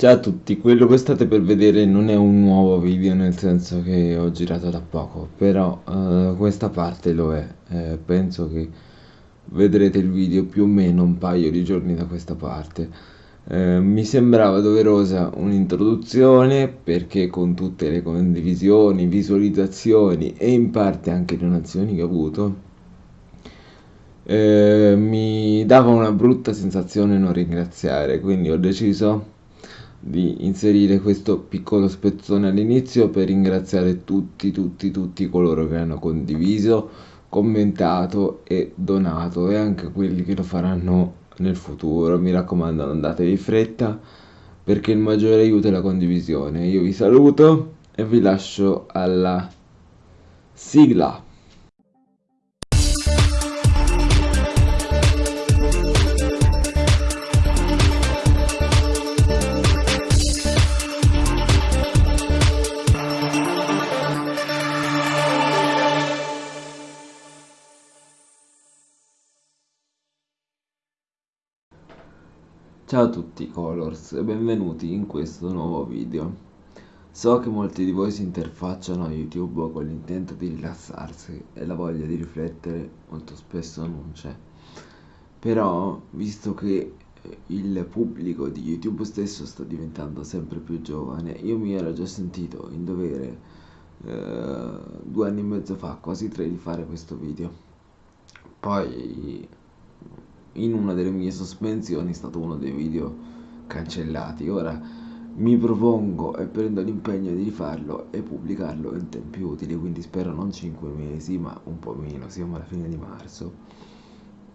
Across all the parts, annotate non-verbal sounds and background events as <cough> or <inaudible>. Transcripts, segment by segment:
Ciao a tutti, quello che state per vedere non è un nuovo video, nel senso che ho girato da poco, però eh, questa parte lo è. Eh, penso che vedrete il video più o meno un paio di giorni da questa parte. Eh, mi sembrava doverosa un'introduzione perché con tutte le condivisioni, visualizzazioni e in parte anche donazioni che ho avuto, eh, mi dava una brutta sensazione non ringraziare, quindi ho deciso di inserire questo piccolo spezzone all'inizio per ringraziare tutti, tutti, tutti coloro che hanno condiviso, commentato e donato e anche quelli che lo faranno nel futuro. Mi raccomando, non datevi fretta perché il maggiore aiuto è la condivisione. Io vi saluto e vi lascio alla sigla. Ciao a tutti Colors e benvenuti in questo nuovo video. So che molti di voi si interfacciano a YouTube con l'intento di rilassarsi e la voglia di riflettere molto spesso non c'è. Però, visto che il pubblico di YouTube stesso sta diventando sempre più giovane, io mi ero già sentito in dovere eh, due anni e mezzo fa, quasi tre, di fare questo video. Poi in una delle mie sospensioni è stato uno dei video cancellati. Ora mi propongo e prendo l'impegno di rifarlo e pubblicarlo in tempi utili, quindi spero non 5 mesi, ma un po' meno, siamo alla fine di marzo.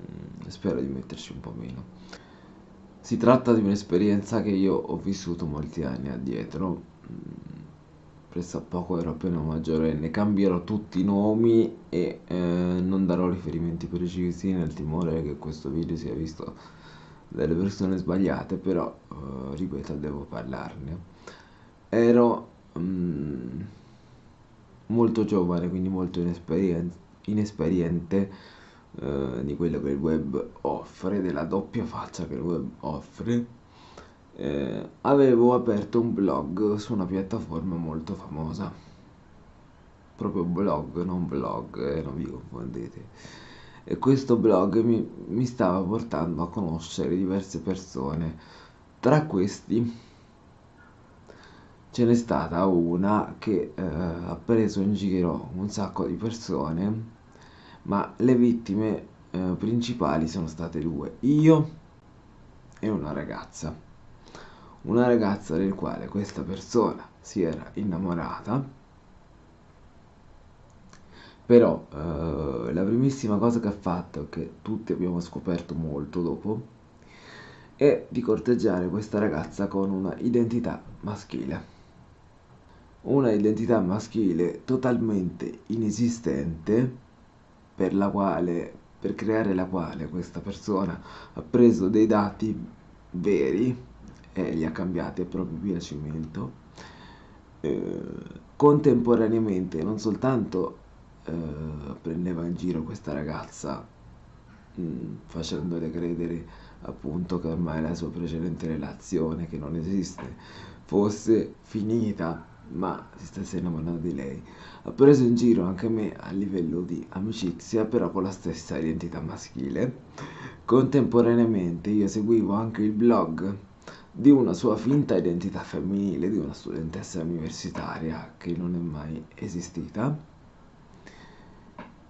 Mm, spero di metterci un po' meno. Si tratta di un'esperienza che io ho vissuto molti anni addietro mm, pressappoco ero appena maggiorenne, cambierò tutti i nomi e eh, non darò riferimenti precisi nel timore che questo video sia visto dalle persone sbagliate, però eh, ripeto, devo parlarne. Ero mm, molto giovane, quindi molto inesperiente, inesperiente eh, di quello che il web offre, della doppia faccia che il web offre eh, avevo aperto un blog su una piattaforma molto famosa. Proprio blog non blog eh, non vi confondete. E questo blog mi, mi stava portando a conoscere diverse persone. Tra questi ce n'è stata una che eh, ha preso in giro un sacco di persone ma le vittime eh, principali sono state due io e una ragazza una ragazza del quale questa persona si era innamorata. Però eh, la primissima cosa che ha fatto che tutti abbiamo scoperto molto dopo è di corteggiare questa ragazza con una identità maschile. Una identità maschile totalmente inesistente per la quale per creare la quale questa persona ha preso dei dati veri e li ha cambiati a proprio piacimento eh, contemporaneamente non soltanto eh, prendeva in giro questa ragazza mh, mm, facendole credere appunto che ormai la sua precedente relazione che non esiste fosse finita ma si stesse innamorando di lei. Ha preso in giro anche me a livello di amicizia però con la stessa identità maschile. Contemporaneamente io seguivo anche il blog di una sua finta identità femminile, di una studentessa universitaria che non è mai esistita.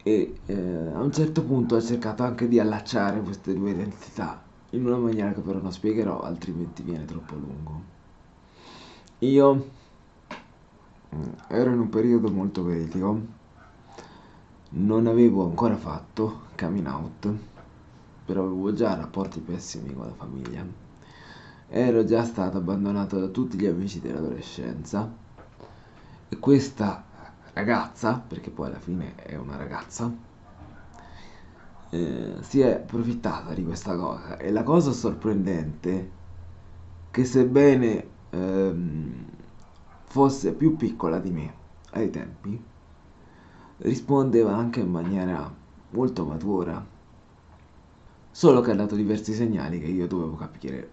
E eh, a un certo punto ha cercato anche di allacciare queste due identità in una maniera che però non spiegherò altrimenti viene troppo lungo. Io mm, ero in un periodo molto critico. Non avevo ancora fatto coming out però avevo già rapporti pessimi con la famiglia ero già stato abbandonato da tutti gli amici dell'adolescenza. E questa ragazza, perché poi alla fine è una ragazza, eh, si è approfittata di questa cosa. E la cosa sorprendente che sebbene ehm, fosse più piccola di me ai tempi rispondeva anche in maniera molto matura. Solo che ha dato diversi segnali che io dovevo capire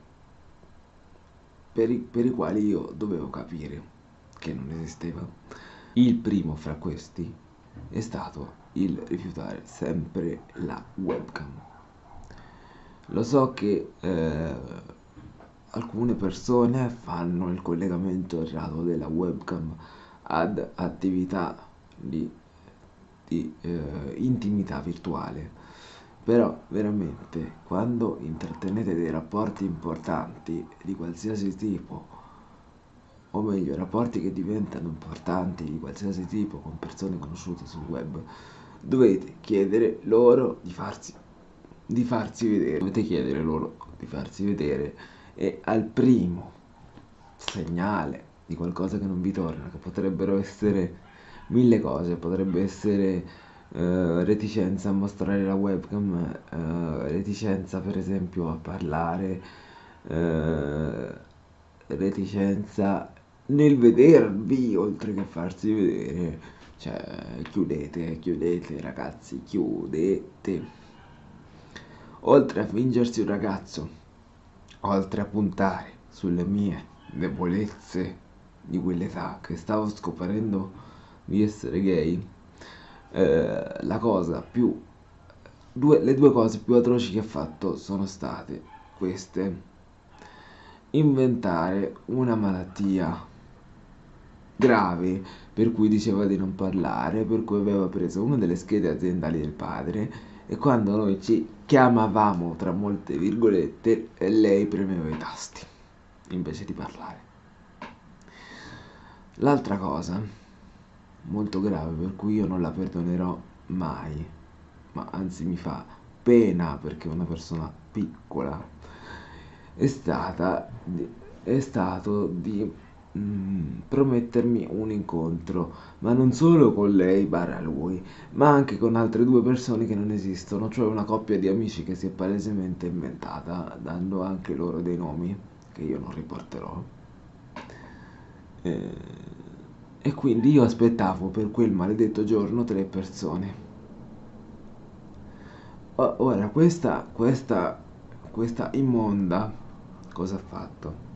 per i, per i quali io dovevo capire che non esisteva. Il primo fra questi è stato il rifiutare sempre la webcam. Lo so che eh, alcune persone fanno il collegamento errato della webcam ad attività di, di eh, intimità virtuale. Però veramente quando intrattenete dei rapporti importanti di qualsiasi tipo, o meglio rapporti che diventano importanti di qualsiasi tipo con persone conosciute sul web, dovete chiedere loro di farsi, di farsi vedere. Dovete chiedere loro di farsi vedere e al primo segnale di qualcosa che non vi torna, che potrebbero essere mille cose, potrebbe essere eh, reticenza a mostrare la webcam, eh, reticenza per esempio a parlare, eh, reticenza nel vedervi oltre che farsi vedere, cioè chiudete, chiudete ragazzi, chiudete. Oltre a fingersi un ragazzo, oltre a puntare sulle mie debolezze di quell'età che stavo scoprendo di essere gay, eh, la cosa più due, le due cose più atroci che ha fatto sono state queste. Inventare una malattia grave per cui diceva di non parlare per cui aveva preso una delle schede aziendali del padre e quando noi ci chiamavamo tra molte virgolette lei premeva i tasti invece di parlare. L'altra cosa molto grave per cui io non la perdonerò mai, ma anzi mi fa pena perché una persona piccola, è stata è stato di mm, promettermi un incontro, ma non solo con lei barra lui, ma anche con altre due persone che non esistono, cioè una coppia di amici che si è palesemente inventata, dando anche loro dei nomi che io non riporterò. Eh, e quindi io aspettavo per quel maledetto giorno tre persone. Ora, questa, questa, questa immonda cosa ha fatto?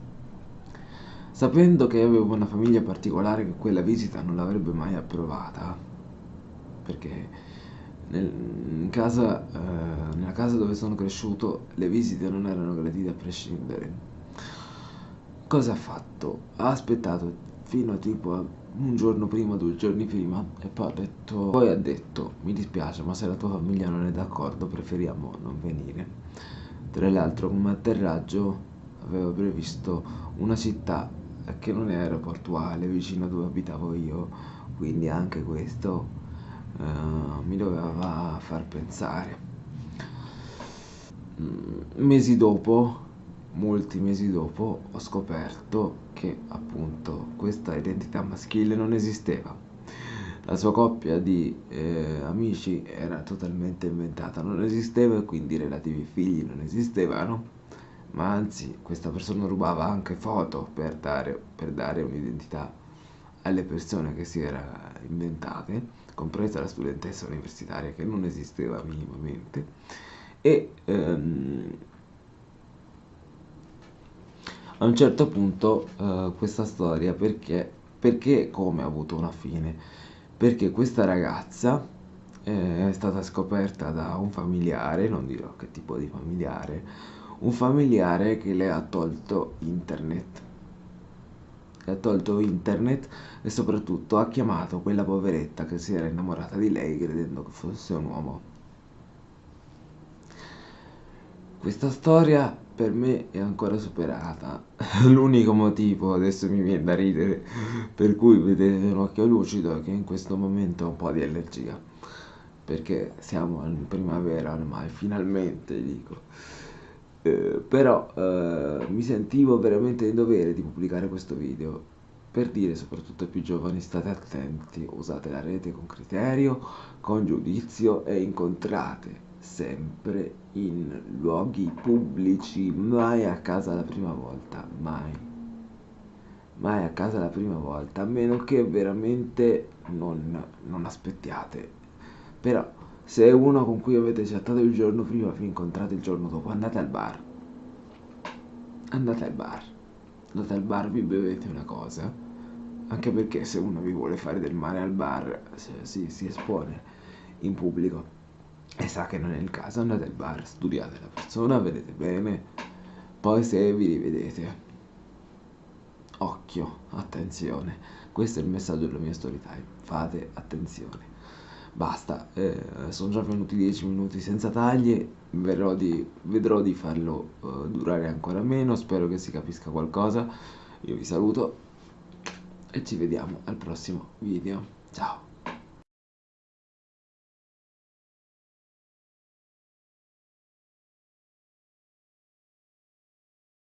Sapendo che avevo una famiglia particolare che quella visita non l'avrebbe mai approvata, perché nel, in casa, eh, nella casa dove sono cresciuto le visite non erano gradite a prescindere. Cosa ha fatto? Ha aspettato fino a tipo un giorno prima, due giorni prima e poi ha detto, poi ha detto mi dispiace ma se la tua famiglia non è d'accordo preferiamo non venire. Tra l'altro come atterraggio avevo previsto una città che non è aeroportuale vicino a dove abitavo io, quindi anche questo uh, mi doveva far pensare. Mm, mesi dopo molti mesi dopo ho scoperto che appunto questa identità maschile non esisteva. La sua coppia di eh, amici era totalmente inventata, non esisteva e quindi i relativi figli non esistevano, ma anzi questa persona rubava anche foto per dare, per dare un'identità alle persone che si era inventate, compresa la studentessa universitaria che non esisteva minimamente. E ehm, a un certo punto eh, questa storia perché, perché come ha avuto una fine? Perché questa ragazza eh, è stata scoperta da un familiare, non dirò che tipo di familiare, un familiare che le ha tolto internet. Ha tolto internet e soprattutto ha chiamato quella poveretta che si era innamorata di lei credendo che fosse un uomo. Questa storia per me è ancora superata. <laughs> L'unico motivo, adesso mi viene da ridere, per cui vedete un occhio lucido è che in questo momento ho un po' di allergia. Perché siamo in primavera ormai, finalmente dico. Eh, però eh, mi sentivo veramente in dovere di pubblicare questo video per dire soprattutto ai più giovani state attenti, usate la rete con criterio, con giudizio e incontrate sempre in luoghi pubblici, mai a casa la prima volta, mai. Mai a casa la prima volta, a meno che veramente non, non aspettiate. Però, se è uno con cui avete chattato il giorno prima vi incontrate il giorno dopo, andate al bar. Andate al bar. andate al bar, vi bevete una cosa, anche perché se uno vi vuole fare del male al bar, si, si espone in pubblico e sa che non è il caso, andate al bar, studiate la persona, vedete bene, poi se vi rivedete, occhio, attenzione, questo è il messaggio della mia story time, fate attenzione. Basta, eh, sono già venuti 10 minuti senza taglie, di, vedrò di farlo uh, durare ancora meno, spero che si capisca qualcosa. Io vi saluto e ci vediamo al prossimo video. Ciao!